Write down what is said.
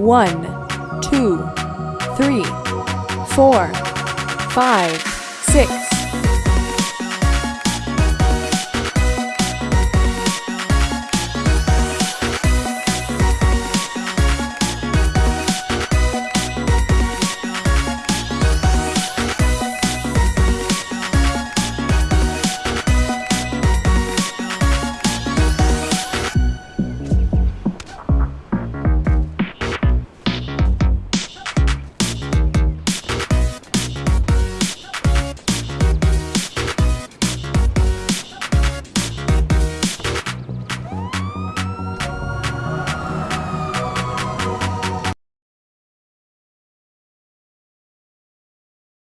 One, two, three, four, five, six,